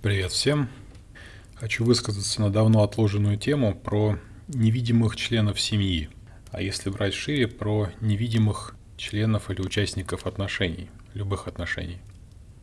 Привет всем! Хочу высказаться на давно отложенную тему про невидимых членов семьи, а если брать шире, про невидимых членов или участников отношений, любых отношений.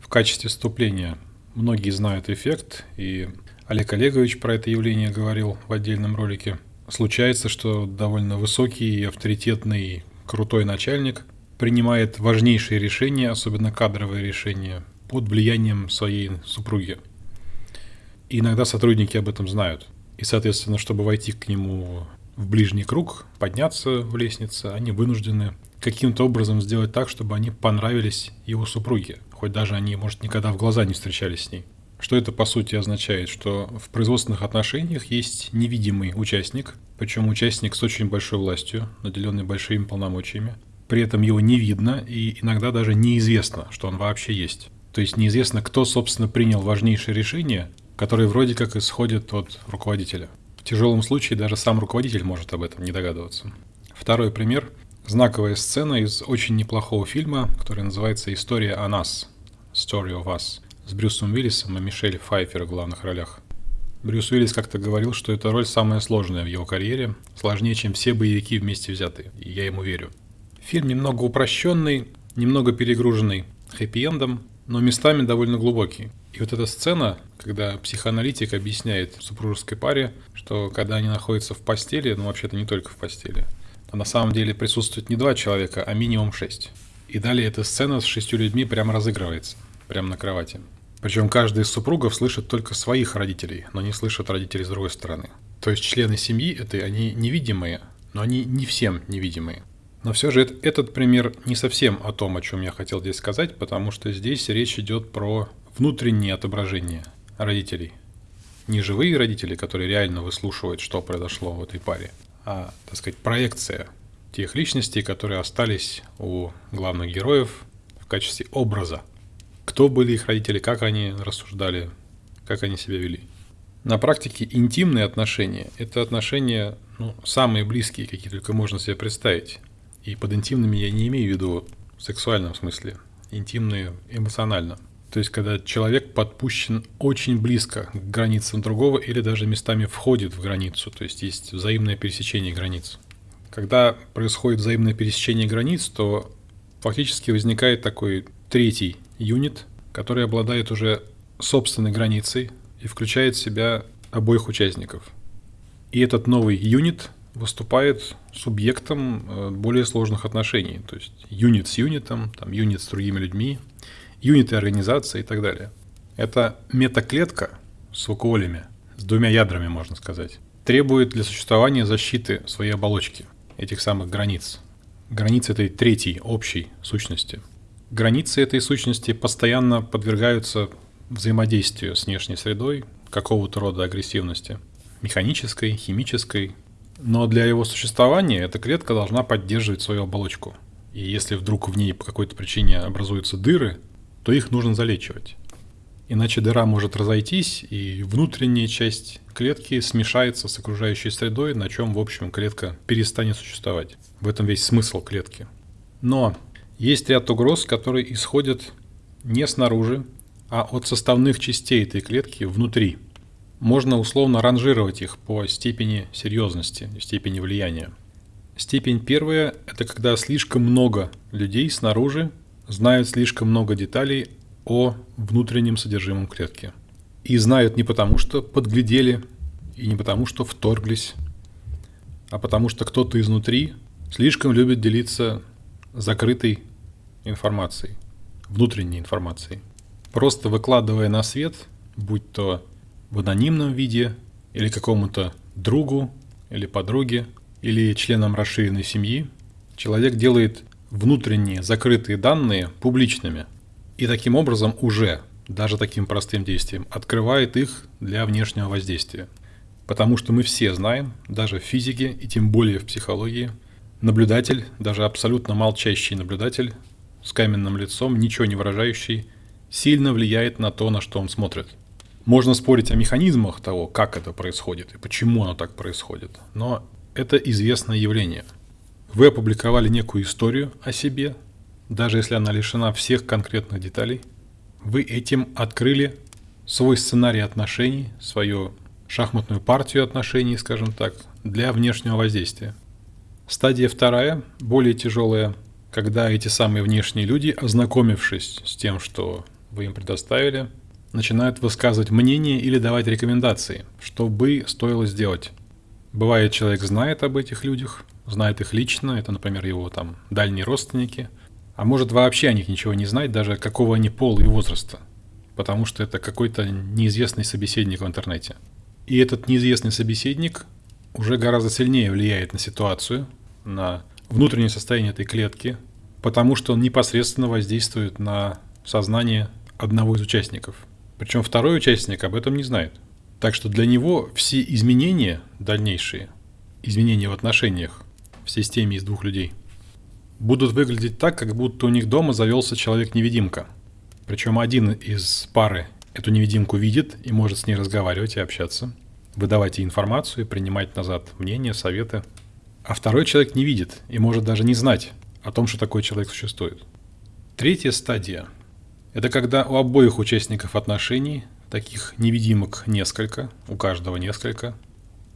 В качестве вступления многие знают эффект, и Олег Олегович про это явление говорил в отдельном ролике. Случается, что довольно высокий, авторитетный, крутой начальник принимает важнейшие решения, особенно кадровые решения, под влиянием своей супруги. И иногда сотрудники об этом знают. И, соответственно, чтобы войти к нему в ближний круг, подняться в лестнице, они вынуждены каким-то образом сделать так, чтобы они понравились его супруге, хоть даже они, может, никогда в глаза не встречались с ней. Что это по сути означает? Что в производственных отношениях есть невидимый участник, причем участник с очень большой властью, наделенный большими полномочиями, при этом его не видно и иногда даже неизвестно, что он вообще есть. То есть неизвестно, кто, собственно, принял важнейшее решение, которое вроде как исходит от руководителя. В тяжелом случае даже сам руководитель может об этом не догадываться. Второй пример – знаковая сцена из очень неплохого фильма, который называется «История о нас» – «Story of Us» с Брюсом Уиллисом и Мишель Файфер в главных ролях. Брюс Уиллис как-то говорил, что эта роль самая сложная в его карьере, сложнее, чем все боевики вместе взятые, и я ему верю. Фильм немного упрощенный, немного перегруженный хэппи-эндом, но местами довольно глубокий. И вот эта сцена, когда психоаналитик объясняет супружеской паре, что когда они находятся в постели, ну вообще-то не только в постели, а на самом деле присутствует не два человека, а минимум шесть. И далее эта сцена с шестью людьми прямо разыгрывается, прямо на кровати. Причем каждый из супругов слышит только своих родителей, но не слышит родителей с другой стороны. То есть члены семьи этой, они невидимые, но они не всем невидимые. Но все же этот пример не совсем о том, о чем я хотел здесь сказать, потому что здесь речь идет про внутреннее отображение родителей. Не живые родители, которые реально выслушивают, что произошло в этой паре, а, так сказать, проекция тех личностей, которые остались у главных героев в качестве образа. Кто были их родители, как они рассуждали, как они себя вели. На практике интимные отношения – это отношения ну, самые близкие, какие только можно себе представить. И под интимными я не имею в виду в сексуальном смысле, интимные эмоционально. То есть, когда человек подпущен очень близко к границам другого или даже местами входит в границу, то есть есть взаимное пересечение границ. Когда происходит взаимное пересечение границ, то фактически возникает такой третий юнит, который обладает уже собственной границей и включает в себя обоих участников. И этот новый юнит выступает субъектом э, более сложных отношений. То есть юнит с юнитом, там, юнит с другими людьми, юниты организации и так далее. Это метаклетка с вакуолями, с двумя ядрами, можно сказать, требует для существования защиты своей оболочки, этих самых границ. Границ этой третьей, общей сущности. Границы этой сущности постоянно подвергаются взаимодействию с внешней средой, какого-то рода агрессивности, механической, химической, но для его существования эта клетка должна поддерживать свою оболочку. И если вдруг в ней по какой-то причине образуются дыры, то их нужно залечивать. Иначе дыра может разойтись, и внутренняя часть клетки смешается с окружающей средой, на чем, в общем, клетка перестанет существовать. В этом весь смысл клетки. Но есть ряд угроз, которые исходят не снаружи, а от составных частей этой клетки внутри – можно условно ранжировать их по степени серьезности, степени влияния. Степень первая – это когда слишком много людей снаружи знают слишком много деталей о внутреннем содержимом клетки. И знают не потому, что подглядели, и не потому, что вторглись, а потому что кто-то изнутри слишком любит делиться закрытой информацией, внутренней информацией. Просто выкладывая на свет, будь то в анонимном виде или какому-то другу или подруге или членам расширенной семьи, человек делает внутренние закрытые данные публичными и таким образом уже, даже таким простым действием, открывает их для внешнего воздействия. Потому что мы все знаем, даже в физике и тем более в психологии, наблюдатель, даже абсолютно молчащий наблюдатель с каменным лицом, ничего не выражающий, сильно влияет на то, на что он смотрит – можно спорить о механизмах того, как это происходит и почему оно так происходит, но это известное явление. Вы опубликовали некую историю о себе, даже если она лишена всех конкретных деталей. Вы этим открыли свой сценарий отношений, свою шахматную партию отношений, скажем так, для внешнего воздействия. Стадия вторая, более тяжелая, когда эти самые внешние люди, ознакомившись с тем, что вы им предоставили, начинают высказывать мнение или давать рекомендации, что бы стоило сделать. Бывает, человек знает об этих людях, знает их лично, это, например, его там дальние родственники, а может вообще о них ничего не знать, даже какого они пола и возраста, потому что это какой-то неизвестный собеседник в интернете. И этот неизвестный собеседник уже гораздо сильнее влияет на ситуацию, на внутреннее состояние этой клетки, потому что он непосредственно воздействует на сознание одного из участников. Причем второй участник об этом не знает. Так что для него все изменения дальнейшие, изменения в отношениях системе из двух людей, будут выглядеть так, как будто у них дома завелся человек-невидимка. Причем один из пары эту невидимку видит и может с ней разговаривать и общаться, выдавать ей информацию, принимать назад мнения, советы. А второй человек не видит и может даже не знать о том, что такой человек существует. Третья стадия – это когда у обоих участников отношений таких невидимок несколько, у каждого несколько,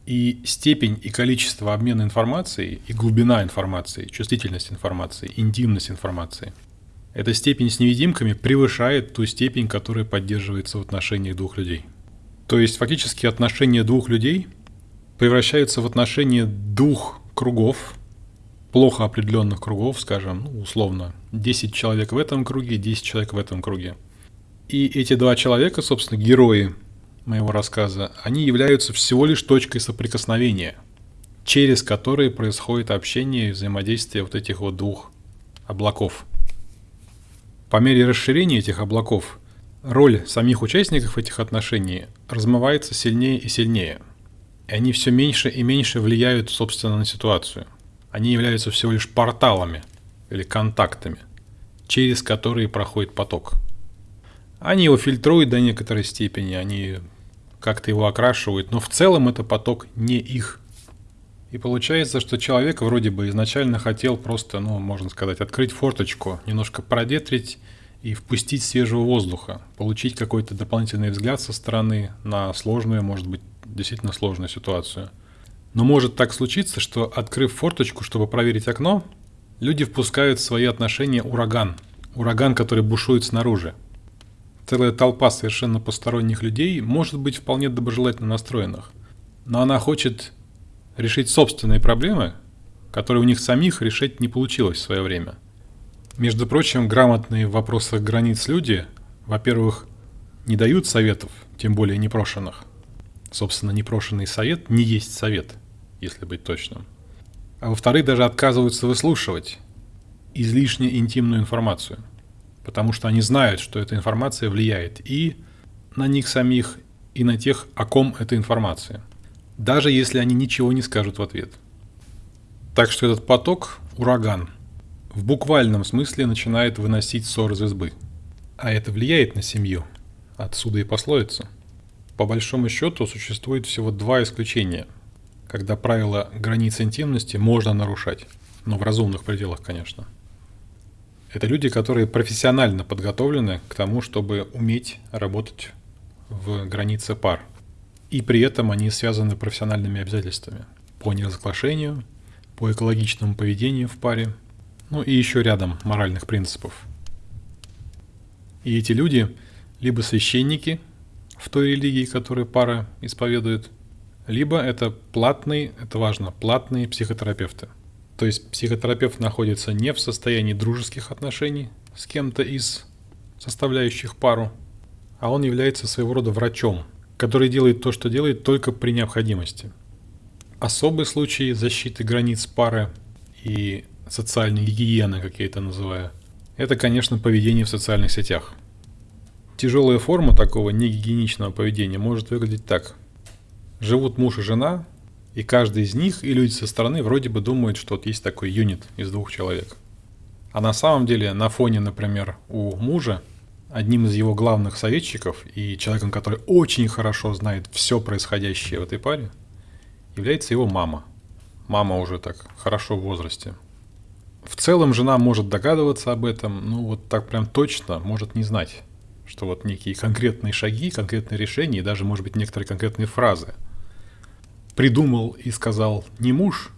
и степень и количество обмена информацией, и глубина информации, чувствительность информации, интимность информации. Эта степень с невидимками превышает ту степень, которая поддерживается в отношениях двух людей. То есть фактически отношения двух людей превращаются в отношения двух кругов, плохо определенных кругов, скажем, ну, условно, 10 человек в этом круге, 10 человек в этом круге. И эти два человека, собственно, герои моего рассказа, они являются всего лишь точкой соприкосновения, через которые происходит общение и взаимодействие вот этих вот двух облаков. По мере расширения этих облаков роль самих участников этих отношений размывается сильнее и сильнее. И они все меньше и меньше влияют, собственно, на ситуацию. Они являются всего лишь порталами или контактами, через которые проходит поток – они его фильтруют до некоторой степени, они как-то его окрашивают, но в целом это поток не их. И получается, что человек вроде бы изначально хотел просто, ну, можно сказать, открыть форточку, немножко продетрить и впустить свежего воздуха, получить какой-то дополнительный взгляд со стороны на сложную, может быть, действительно сложную ситуацию. Но может так случиться, что открыв форточку, чтобы проверить окно, люди впускают в свои отношения ураган. Ураган, который бушует снаружи целая толпа совершенно посторонних людей может быть вполне доброжелательно настроенных, но она хочет решить собственные проблемы, которые у них самих решить не получилось в свое время. Между прочим, грамотные в вопросах границ люди, во-первых, не дают советов, тем более непрошенных. Собственно, непрошенный совет не есть совет, если быть точным. А во-вторых, даже отказываются выслушивать излишне интимную информацию – потому что они знают, что эта информация влияет и на них самих, и на тех, о ком эта информация, даже если они ничего не скажут в ответ. Так что этот поток – ураган. В буквальном смысле начинает выносить ссор из избы. А это влияет на семью. Отсюда и пословица. По большому счету существует всего два исключения, когда правила границ интимности можно нарушать, но в разумных пределах, конечно – это люди, которые профессионально подготовлены к тому, чтобы уметь работать в границе пар. И при этом они связаны профессиональными обязательствами по неразглашению, по экологичному поведению в паре, ну и еще рядом моральных принципов. И эти люди либо священники в той религии, которую пара исповедует, либо это платные, это важно, платные психотерапевты – то есть психотерапевт находится не в состоянии дружеских отношений с кем-то из составляющих пару, а он является своего рода врачом, который делает то, что делает только при необходимости. Особый случай защиты границ пары и социальной гигиены, как я это называю, это, конечно, поведение в социальных сетях. Тяжелая форма такого негигиеничного поведения может выглядеть так. Живут муж и жена, и каждый из них, и люди со стороны, вроде бы думают, что вот есть такой юнит из двух человек. А на самом деле на фоне, например, у мужа, одним из его главных советчиков и человеком, который очень хорошо знает все происходящее в этой паре, является его мама. Мама уже так хорошо в возрасте. В целом жена может догадываться об этом, ну вот так прям точно может не знать. что вот некие конкретные шаги, конкретные решения и даже, может быть, некоторые конкретные фразы придумал и сказал не муж,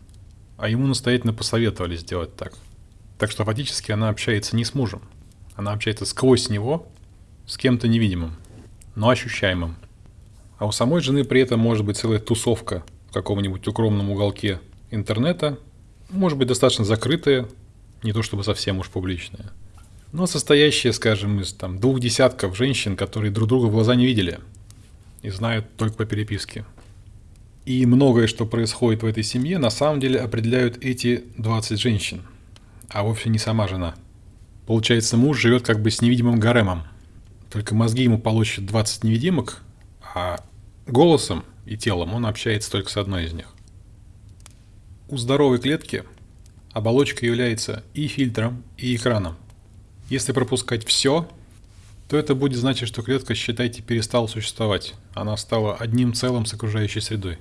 а ему настоятельно посоветовали сделать так. Так что фактически она общается не с мужем, она общается сквозь него с кем-то невидимым, но ощущаемым. А у самой жены при этом может быть целая тусовка в каком-нибудь укромном уголке интернета, может быть достаточно закрытая, не то чтобы совсем уж публичная, но состоящая, скажем, из там, двух десятков женщин, которые друг друга в глаза не видели и знают только по переписке. И многое, что происходит в этой семье, на самом деле определяют эти 20 женщин, а вовсе не сама жена. Получается, муж живет как бы с невидимым гаремом. Только мозги ему получат 20 невидимок, а голосом и телом он общается только с одной из них. У здоровой клетки оболочка является и фильтром, и экраном. Если пропускать все, то это будет значить, что клетка, считайте, перестала существовать. Она стала одним целым с окружающей средой.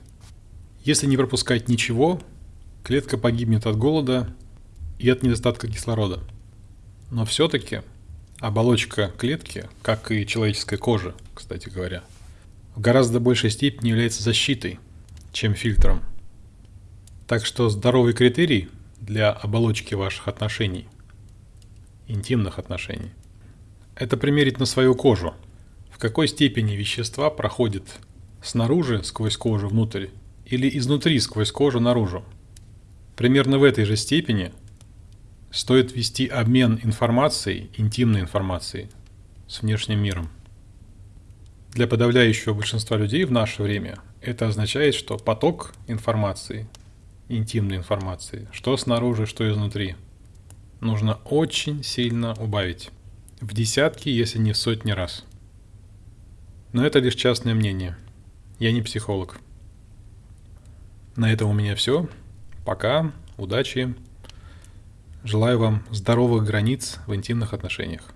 Если не пропускать ничего, клетка погибнет от голода и от недостатка кислорода. Но все-таки оболочка клетки, как и человеческая кожа, кстати говоря, в гораздо большей степени является защитой, чем фильтром. Так что здоровый критерий для оболочки ваших отношений, интимных отношений, это примерить на свою кожу, в какой степени вещества проходят снаружи сквозь кожу внутрь или изнутри сквозь кожу наружу. Примерно в этой же степени стоит вести обмен информацией, интимной информацией, с внешним миром. Для подавляющего большинства людей в наше время это означает, что поток информации, интимной информации, что снаружи, что изнутри, нужно очень сильно убавить. В десятки, если не в сотни раз. Но это лишь частное мнение. Я не психолог. На этом у меня все. Пока, удачи. Желаю вам здоровых границ в интимных отношениях.